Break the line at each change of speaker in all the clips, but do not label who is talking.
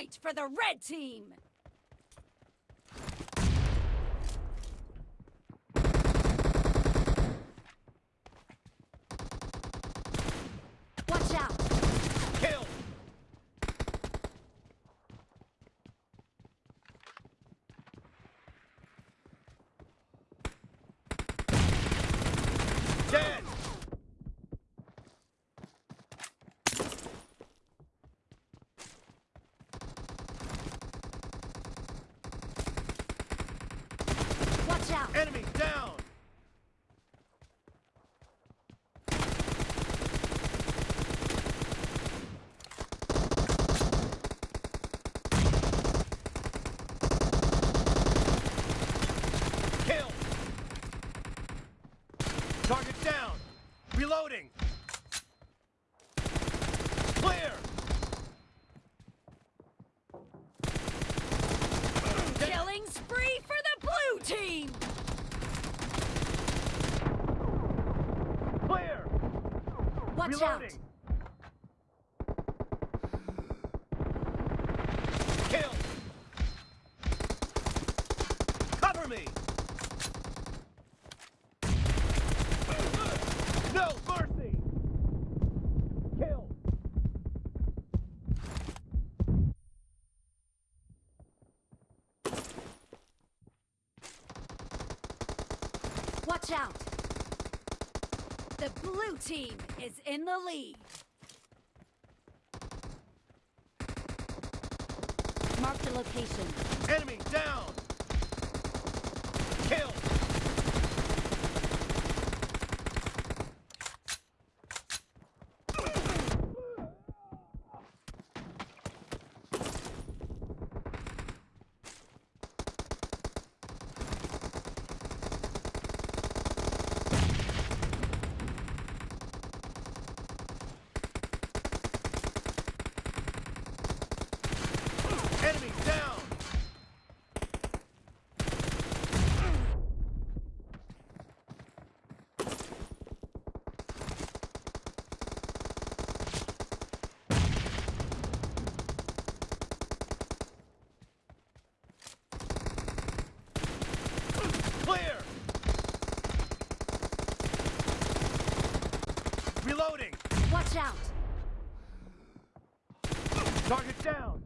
point for the red team! Watch out!
Kill! Dead!
Watch out!
Enemy down! Kill! Target down! Reloading! Clear!
Killing spree for the blue team!
Clear!
Watch
Reloading! Kill! Cover me! No mercy! Kill!
Watch out! The blue team is in the lead. Mark the location.
Enemy down! Kill! Enemy down! Clear! Reloading!
Watch out!
Target down!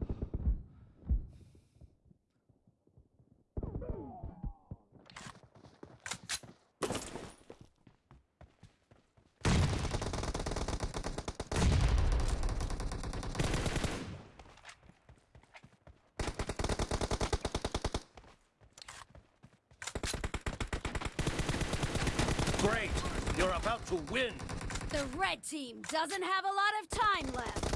Great! You're about to win!
The red team doesn't have a lot of time left.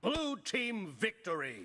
Blue team victory!